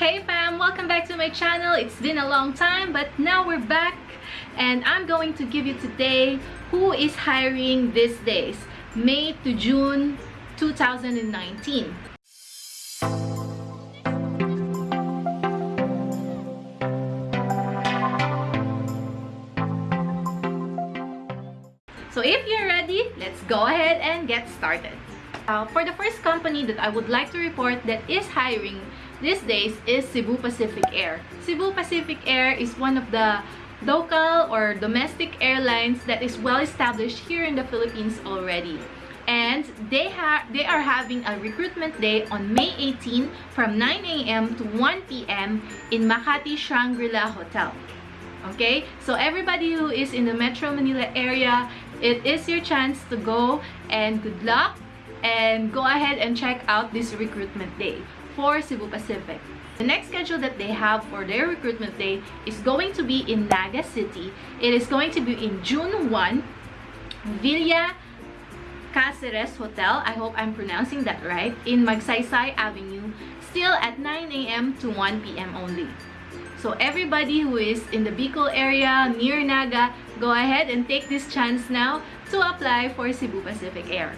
Hey fam! Welcome back to my channel. It's been a long time but now we're back and I'm going to give you today who is hiring these days, May to June 2019. So if you're ready, let's go ahead and get started. Uh, for the first company that I would like to report that is hiring these days is Cebu Pacific Air. Cebu Pacific Air is one of the local or domestic airlines that is well established here in the Philippines already. And they, have they are having a recruitment day on May 18 from 9 a.m. to 1 p.m. in Makati Shangri-La Hotel. Okay, so everybody who is in the Metro Manila area, it is your chance to go and good luck and go ahead and check out this recruitment day for Cebu Pacific. The next schedule that they have for their recruitment day is going to be in Naga City. It is going to be in June 1, Villa Caceres Hotel. I hope I'm pronouncing that right. In Magsaysay Avenue. Still at 9 a.m. to 1 p.m. only. So everybody who is in the Bicol area near Naga, go ahead and take this chance now to apply for Cebu Pacific Air.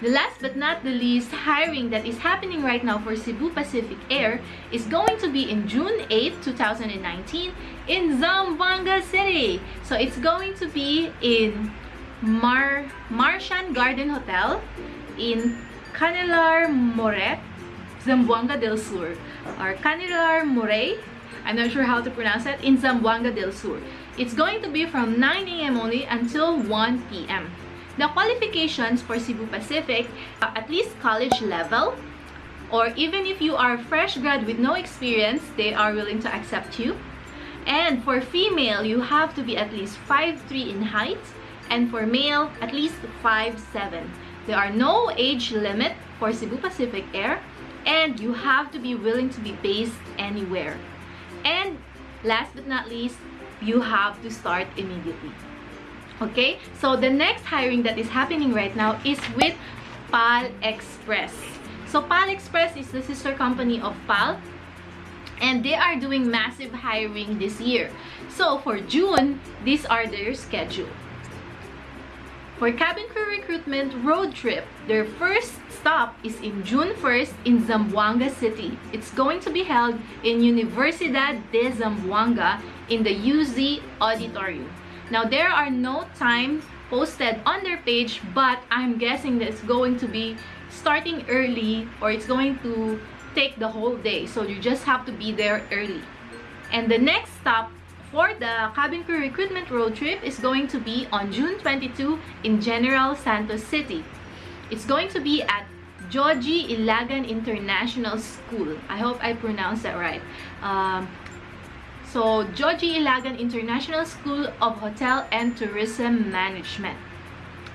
The last but not the least hiring that is happening right now for Cebu Pacific Air is going to be in June 8, 2019 in Zamboanga City. So it's going to be in Mar Marcian Garden Hotel in Canilar Moret, Zamboanga del Sur or Canilar Moray. I'm not sure how to pronounce it in Zamboanga del Sur. It's going to be from 9 a.m. only until 1 p.m. The qualifications for Cebu Pacific, uh, at least college level, or even if you are fresh grad with no experience, they are willing to accept you. And for female, you have to be at least 5'3 in height, and for male, at least 5'7. There are no age limit for Cebu Pacific Air, and you have to be willing to be based anywhere. And last but not least, you have to start immediately okay so the next hiring that is happening right now is with PAL Express so PAL Express is the sister company of PAL and they are doing massive hiring this year so for June these are their schedule for cabin crew recruitment road trip, their first stop is in June 1st in Zamboanga City. It's going to be held in Universidad de Zamboanga in the UZ Auditorium. Now, there are no time posted on their page, but I'm guessing that it's going to be starting early or it's going to take the whole day. So you just have to be there early. And the next stop for the cabin crew recruitment road trip is going to be on June 22 in General Santos City. It's going to be at Joji Ilagan International School. I hope I pronounced that right. Um, so, Joji Ilagan International School of Hotel and Tourism Management.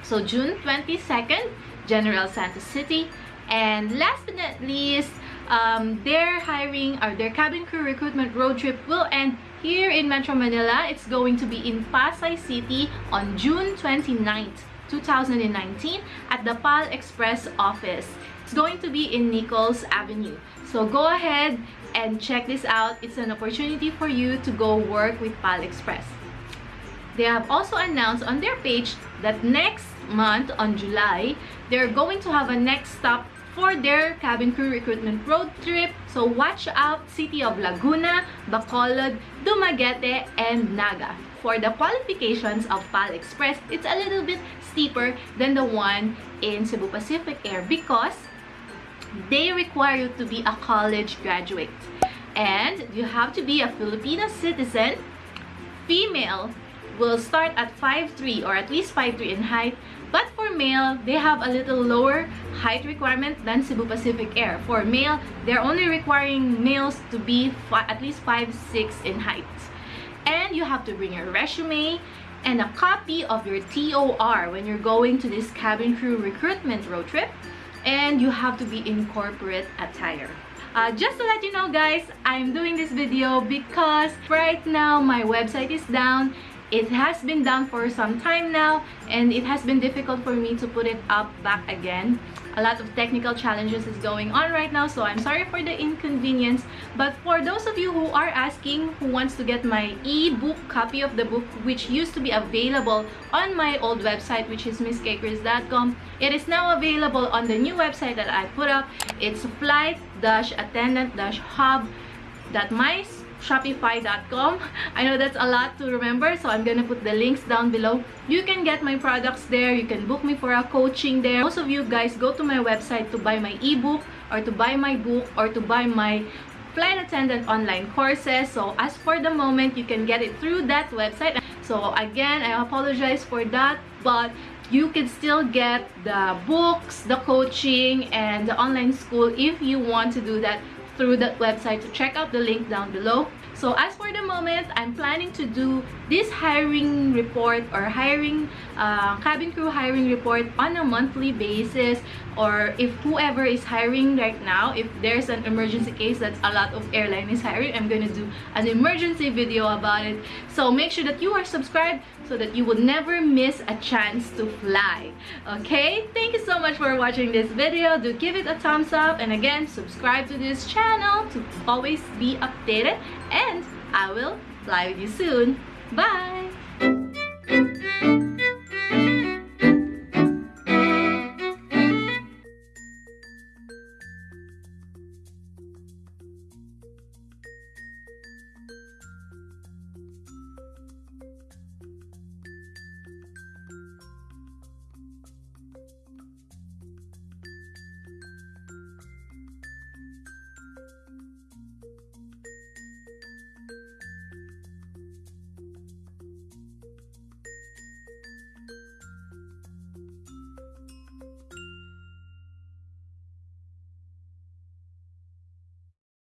So, June 22nd, General Santos City. And last but not least, um, their hiring or their cabin crew recruitment road trip will end here in Metro Manila. It's going to be in Pasay City on June 29th, 2019 at the PAL Express office. It's going to be in Nichols Avenue. So go ahead and check this out. It's an opportunity for you to go work with PAL Express. They have also announced on their page that next month on July, they're going to have a next stop for their cabin crew recruitment road trip. So watch out City of Laguna, Bacolod, Dumaguete, and Naga. For the qualifications of PAL Express, it's a little bit steeper than the one in Cebu Pacific Air because they require you to be a college graduate. And you have to be a Filipino citizen. Female will start at 5'3 or at least 5'3 in height. But for male, they have a little lower height requirement than Cebu Pacific Air. For male, they're only requiring males to be at least 5'6 in height. And you have to bring your resume and a copy of your TOR when you're going to this cabin crew recruitment road trip and you have to be in corporate attire. Uh, just to let you know guys, I'm doing this video because right now my website is down. It has been down for some time now and it has been difficult for me to put it up back again. A lot of technical challenges is going on right now so i'm sorry for the inconvenience. But for those of you who are asking who wants to get my e-book copy of the book which used to be available on my old website which is misskchris.com it is now available on the new website that i put up. It's flight-attendant-hub.my shopify.com i know that's a lot to remember so i'm gonna put the links down below. You can get my products there. You can book me for a coaching there. Most of you guys go to my website to buy my ebook or to buy my book or to buy my flight attendant online courses. So as for the moment you can get it through that website. So again i apologize for that but you can still get the books the coaching and the online school if you want to do that through that website to check out the link down below. So as for the moment i'm planning to do this hiring report or hiring uh, cabin crew hiring report on a monthly basis or if whoever is hiring right now if there's an emergency case that's a lot of airline is hiring i'm to do an emergency video about it. So make sure that you are subscribed so that you will never miss a chance to fly. Okay? Thank you so much for watching this video. Do give it a thumbs up. And again subscribe to this channel to always be updated. And i will fly with you soon. Bye